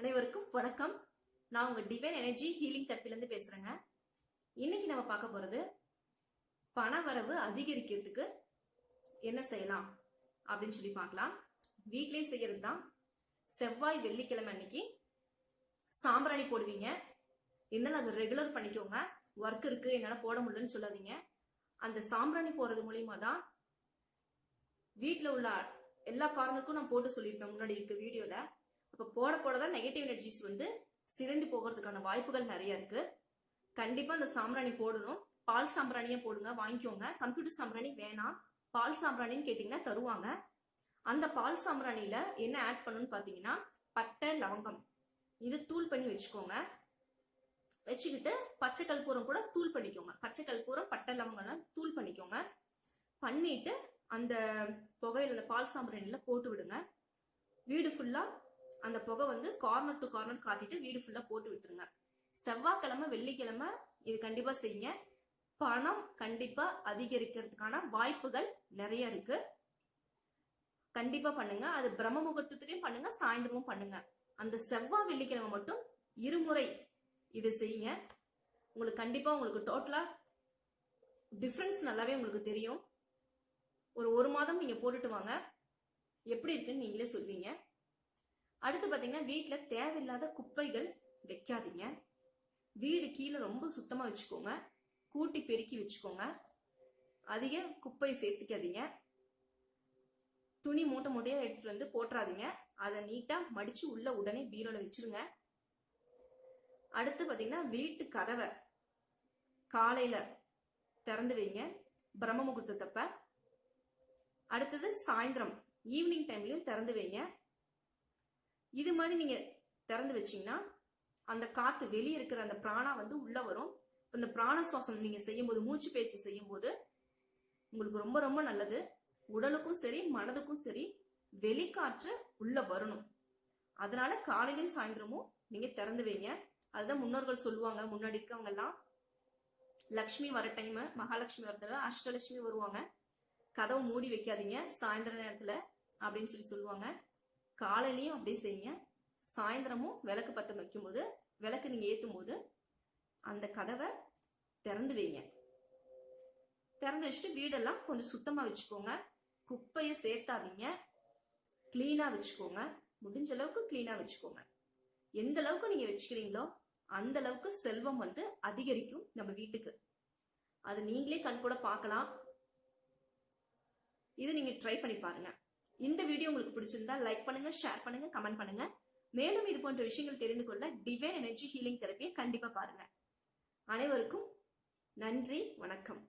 அனைவருக்கும் வணக்கம். நான் உங்க டிவைன் எனர்ஜி ஹீலிங் தெரப்பிலேருந்து பேசுறேங்க. இன்னைக்கு நம்ம பார்க்க போறது பணவரவு அதிகரிக்கிறதுக்கு என்ன செய்யலாம் அப்படின்னு சொல்லி பார்க்கலாம். வீட்லயே செய்யறது தான் செவ்வாய் வெள்ளிக்கிழமை அன்னைக்கு சாம்பிராணி போடுவீங்க. இருந்தாலும் அதை ரெகுலர் பண்ணிக்கோங்க. ஒர்க் இருக்கு என்னால் போட முடியலன்னு சொல்லாதீங்க. அந்த சாம்பிராணி போறது மூலியமா தான் வீட்டில் உள்ள எல்லா காரணருக்கும் நான் போட்டு சொல்லியிருப்பேன் முன்னாடி இருக்க வீடியோல. அப்போ போட போட தான் நெகட்டிவ் எனர்ஜிஸ் வந்து சிதைந்து போகிறதுக்கான வாய்ப்புகள் நிறைய இருக்கு. கண்டிப்பா அந்த சாம்பிராணி போடணும். பால் சாம்பிராணியே போடுங்க வாங்கிக்கோங்க. கம்ப்யூட்டர் சாம்பிராணி வேணாம். பால் சாம்பிராணின்னு கேட்டிங்கன்னா தருவாங்க. அந்த பால் சாம்பிராணியில என்ன ஆட் பண்ணணும்னு பார்த்தீங்கன்னா பட்டை லவங்கம். இது தூள் பண்ணி வச்சுக்கோங்க. வச்சுக்கிட்டு பச்சை கற்பூரம் கூட தூள் பண்ணிக்கோங்க. பச்சை கற்பூரம் பட்டை லவங்கம்லாம் தூள் பண்ணிக்கோங்க. பண்ணிட்டு அந்த புகையில அந்த பால் சாம்பிராணியில போட்டு விடுங்க. வீடு ஃபுல்லா அந்த புகை வந்து கார்னர் டு கார்னர் காட்டிட்டு வீடு ஃபுல்லா போட்டு விட்டுருங்க. செவ்வாய்க்கிழமை வெள்ளிக்கிழமை இது கண்டிப்பா செய்யுங்க. பணம் கண்டிப்பா அதிகரிக்கிறதுக்கான வாய்ப்புகள் நிறைய இருக்கு. கண்டிப்பா பண்ணுங்க. அது பிரம்ம முகூர்த்தத்திலையும் பண்ணுங்க சாயந்தரமும் பண்ணுங்க. அந்த செவ்வாய் வெள்ளிக்கிழமை மட்டும் இருமுறை இது செய்யுங்க. உங்களுக்கு கண்டிப்பா உங்களுக்கு டோட்டலா டிஃப்ரென்ஸ் நல்லாவே உங்களுக்கு தெரியும். ஒரு ஒரு மாதம் நீங்க போட்டுட்டு வாங்க. எப்படி இருக்குன்னு நீங்களே சொல்வீங்க. அடுத்து பாத்தீங்கன்னா வீட்டுல தேவையில்லாத குப்பைகள் வைக்காதீங்க. வீடு கீழே ரொம்ப சுத்தமா வச்சுக்கோங்க. கூட்டி பெருக்கி வச்சுக்கோங்க. அதிக குப்பை சேர்த்துக்காதீங்க. துணி மூட்டை மூட்டையா எடுத்துட்டு வந்து போட்டுறாதீங்க. அதை நீட்டா மடிச்சு உள்ள உடனே பீரோல வச்சிருங்க. அடுத்து பாத்தீங்கன்னா வீட்டு கதவை காலையில திறந்து வைங்க. பிரம்ம முகூர்த்தத்தப்ப. அடுத்தது சாயந்தரம் ஈவினிங் டைம்லயும் திறந்து வைங்க. இது மாதிரி நீங்க திறந்து வச்சீங்கன்னா அந்த காத்து வெளியே இருக்கிற அந்த பிராணா வந்து உள்ள வரும். இந்த பிராண சுவாசம் நீங்க செய்யும்போது மூச்சு பேச்சு செய்யும்போது உங்களுக்கு ரொம்ப ரொம்ப நல்லது. உடலுக்கும் சரி மனதுக்கும் சரி வெளிக்காற்று உள்ள வரணும். அதனால காலையிலும் சாயந்தரமும் நீங்க திறந்து வைங்க. அதுதான் முன்னோர்கள் சொல்லுவாங்க. முன்னாடி இருக்கவங்க எல்லாம் லக்ஷ்மி வர டைம் மகாலட்சுமி வரதுல அஷ்டலட்சுமி வருவாங்க. கதவை மூடி வைக்காதீங்க. சாயந்தர நேரத்துல அப்படின்னு சொல்லி சொல்லுவாங்க. காலையிலையும் அப்படியே செய்யுங்க. சாயந்தரமும் விளக்கு பத்த வைக்கும்போது விளக்கு நீங்க ஏத்தும் போது அந்த கதவை திறந்து வைங்க. திறந்து வச்சுட்டு வீடெல்லாம் கொஞ்சம் சுத்தமா வச்சுக்கோங்க. குப்பையை சேர்த்தாதீங்க. கிளீனா வச்சுக்கோங்க. முடிஞ்ச அளவுக்கு கிளீனா வச்சுக்கோங்க. எந்த அளவுக்கு நீங்க வச்சுக்கிறீங்களோ அந்த அளவுக்கு செல்வம் வந்து அதிகரிக்கும் நம்ம வீட்டுக்கு. அது நீங்களே கண் கூட பார்க்கலாம். இது நீங்க ட்ரை பண்ணி பாருங்க. இந்த வீடியோ உங்களுக்கு பிடிச்சிருந்தா லைக் பண்ணுங்க ஷேர் பண்ணுங்க கமெண்ட் பண்ணுங்க. மேலும் இது போன்ற விஷயங்கள் தெரிந்து கொள்ள டிவைன் எனர்ஜி ஹீலிங் தெரப்பியை கண்டிப்பா பாருங்க. அனைவருக்கும் நன்றி வணக்கம்.